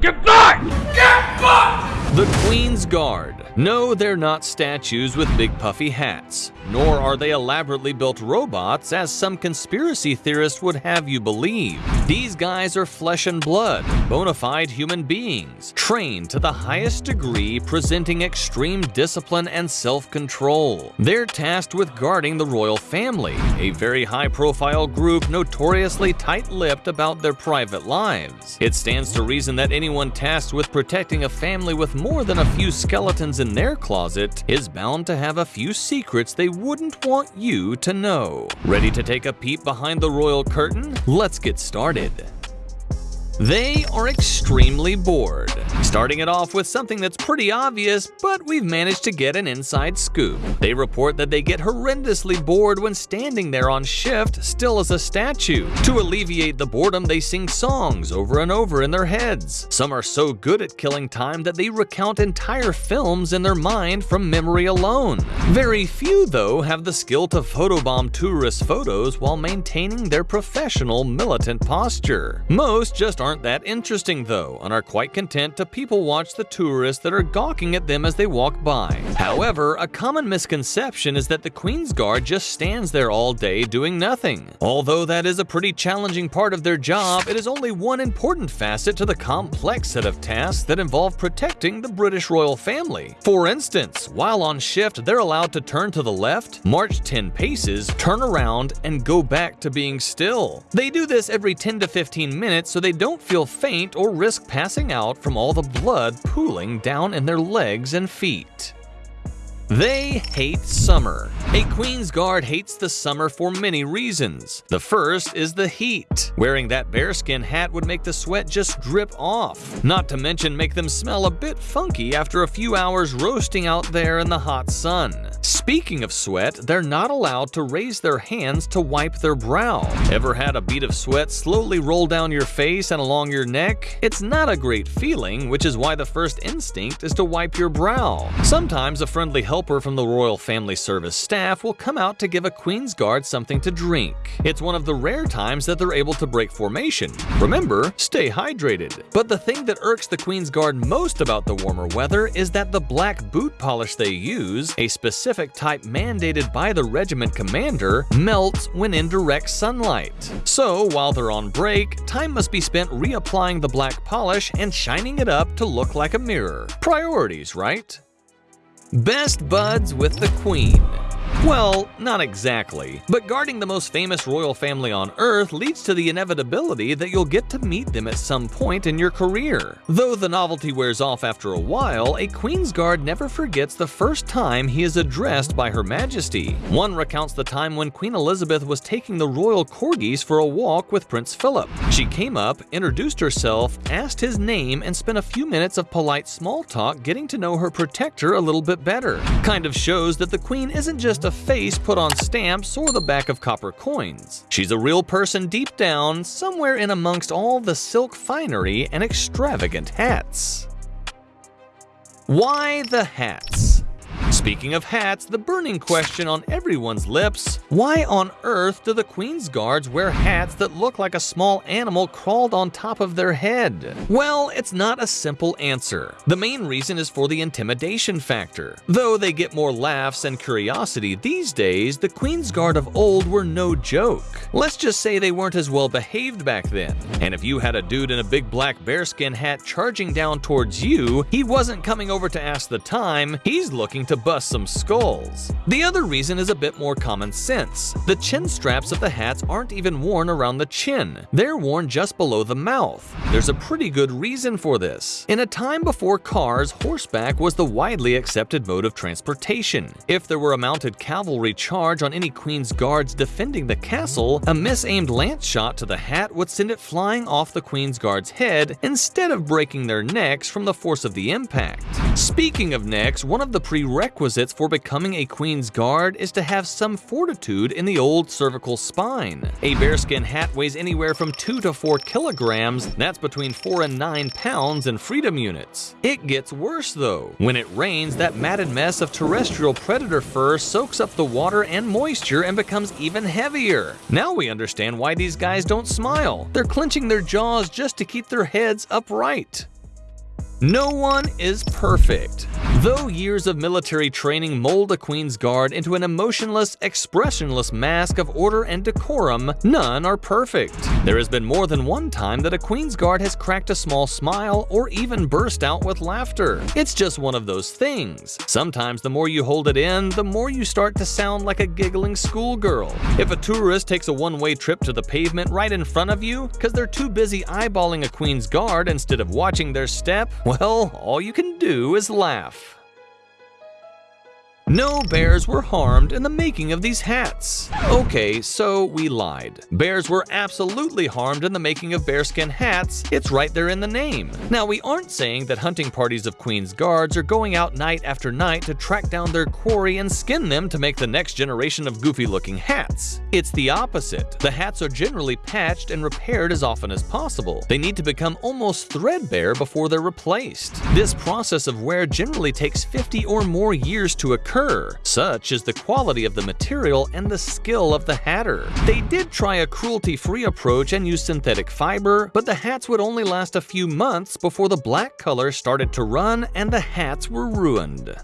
Back! The Queen's Guard. No, they're not statues with big puffy hats, nor are they elaborately built robots as some conspiracy theorists would have you believe. These guys are flesh and blood, bona fide human beings, trained to the highest degree, presenting extreme discipline and self-control. They're tasked with guarding the royal family, a very high-profile group notoriously tight-lipped about their private lives. It stands to reason that anyone tasked with protecting a family with more than a few skeletons in their closet is bound to have a few secrets they wouldn't want you to know. Ready to take a peep behind the royal curtain? Let's get started. They are extremely bored. Starting it off with something that's pretty obvious, but we've managed to get an inside scoop. They report that they get horrendously bored when standing there on shift, still as a statue. To alleviate the boredom, they sing songs over and over in their heads. Some are so good at killing time that they recount entire films in their mind from memory alone. Very few, though, have the skill to photobomb tourist photos while maintaining their professional militant posture. Most just aren't that interesting though, and are quite content to people watch the tourists that are gawking at them as they walk by. However, a common misconception is that the Queen's Guard just stands there all day doing nothing. Although that is a pretty challenging part of their job, it is only one important facet to the complex set of tasks that involve protecting the British royal family. For instance, while on shift, they're allowed to turn to the left, march 10 paces, turn around, and go back to being still. They do this every 10 to 15 minutes so they don't don't feel faint or risk passing out from all the blood pooling down in their legs and feet. They hate summer. A Queen's Guard hates the summer for many reasons. The first is the heat. Wearing that bearskin hat would make the sweat just drip off, not to mention make them smell a bit funky after a few hours roasting out there in the hot sun. Speaking of sweat, they're not allowed to raise their hands to wipe their brow. Ever had a bead of sweat slowly roll down your face and along your neck? It's not a great feeling, which is why the first instinct is to wipe your brow. Sometimes a friendly helper from the Royal Family Service staff will come out to give a Queen's Guard something to drink. It's one of the rare times that they're able to break formation. Remember, stay hydrated. But the thing that irks the Queen's Guard most about the warmer weather is that the black boot polish they use, a specific type mandated by the regiment commander melts when in direct sunlight. So while they're on break, time must be spent reapplying the black polish and shining it up to look like a mirror. Priorities, right? Best buds with the Queen well, not exactly, but guarding the most famous royal family on Earth leads to the inevitability that you'll get to meet them at some point in your career. Though the novelty wears off after a while, a Queen's Guard never forgets the first time he is addressed by Her Majesty. One recounts the time when Queen Elizabeth was taking the royal corgis for a walk with Prince Philip. She came up, introduced herself, asked his name, and spent a few minutes of polite small talk getting to know her protector a little bit better. Kind of shows that the Queen isn't just a face put on stamps or the back of copper coins. She's a real person deep down, somewhere in amongst all the silk finery and extravagant hats. Why the hats? Speaking of hats, the burning question on everyone's lips, why on earth do the Queen's Guards wear hats that look like a small animal crawled on top of their head? Well, it's not a simple answer. The main reason is for the intimidation factor. Though they get more laughs and curiosity these days, the Queen's Guard of old were no joke. Let's just say they weren't as well behaved back then. And if you had a dude in a big black bearskin hat charging down towards you, he wasn't coming over to ask the time, he's looking to bust some skulls. The other reason is a bit more common sense. The chin straps of the hats aren't even worn around the chin. They're worn just below the mouth. There's a pretty good reason for this. In a time before cars, horseback was the widely accepted mode of transportation. If there were a mounted cavalry charge on any queen's guards defending the castle, a misaimed lance shot to the hat would send it flying off the queen's guard's head instead of breaking their necks from the force of the impact. Speaking of necks, one of the prerequisites prerequisites for becoming a Queen's Guard is to have some fortitude in the old cervical spine. A bearskin hat weighs anywhere from 2 to 4 kilograms, that's between 4 and 9 pounds in freedom units. It gets worse though. When it rains, that matted mess of terrestrial predator fur soaks up the water and moisture and becomes even heavier. Now we understand why these guys don't smile. They're clenching their jaws just to keep their heads upright. No one is perfect. Though years of military training mold a Queen's Guard into an emotionless, expressionless mask of order and decorum, none are perfect. There has been more than one time that a Queen's Guard has cracked a small smile or even burst out with laughter. It's just one of those things. Sometimes the more you hold it in, the more you start to sound like a giggling schoolgirl. If a tourist takes a one-way trip to the pavement right in front of you because they're too busy eyeballing a Queen's Guard instead of watching their step, well, all you can do is laugh. No bears were harmed in the making of these hats. Okay, so we lied. Bears were absolutely harmed in the making of bearskin hats, it's right there in the name. Now we aren't saying that hunting parties of Queen's Guards are going out night after night to track down their quarry and skin them to make the next generation of goofy looking hats. It's the opposite. The hats are generally patched and repaired as often as possible. They need to become almost threadbare before they're replaced. This process of wear generally takes 50 or more years to occur occur. Such is the quality of the material and the skill of the hatter. They did try a cruelty-free approach and use synthetic fiber, but the hats would only last a few months before the black color started to run and the hats were ruined.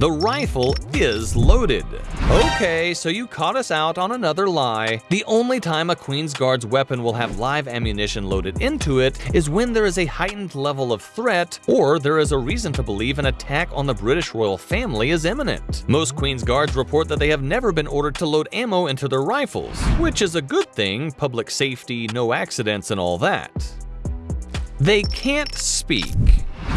The rifle is loaded. Okay, so you caught us out on another lie. The only time a Queen's Guard's weapon will have live ammunition loaded into it is when there is a heightened level of threat or there is a reason to believe an attack on the British royal family is imminent. Most Queen's Guards report that they have never been ordered to load ammo into their rifles, which is a good thing, public safety, no accidents and all that. They can't speak.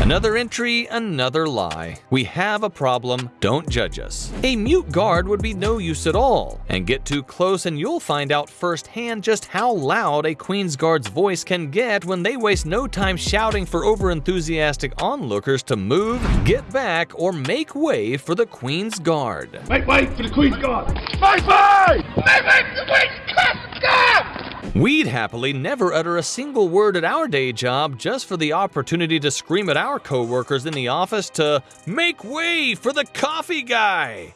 Another entry, another lie. We have a problem, don't judge us. A mute guard would be no use at all, and get too close and you'll find out firsthand just how loud a Queen's Guard's voice can get when they waste no time shouting for overenthusiastic onlookers to move, get back, or make way for the Queen's Guard. Make way for the Queen's Guard! Make way! Make way for the Queen's Guard! We'd happily never utter a single word at our day job just for the opportunity to scream at our coworkers in the office to make way for the coffee guy.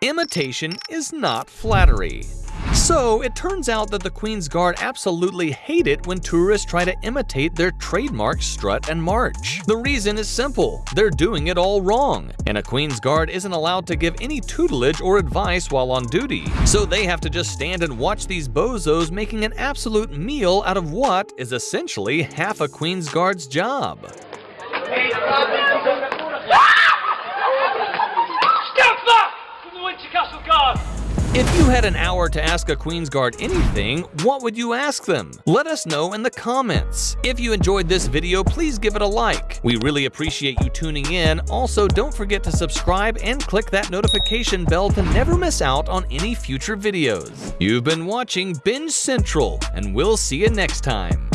Imitation is not flattery. So, it turns out that the Queen's Guard absolutely hate it when tourists try to imitate their trademark strut and march. The reason is simple, they're doing it all wrong, and a Queen's Guard isn't allowed to give any tutelage or advice while on duty. So they have to just stand and watch these bozos making an absolute meal out of what is essentially half a Queen's Guard's job. Step back from the Windsor Castle Guard! If you had an hour to ask a Queen's Guard anything, what would you ask them? Let us know in the comments. If you enjoyed this video, please give it a like. We really appreciate you tuning in. Also, don't forget to subscribe and click that notification bell to never miss out on any future videos. You've been watching Binge Central, and we'll see you next time.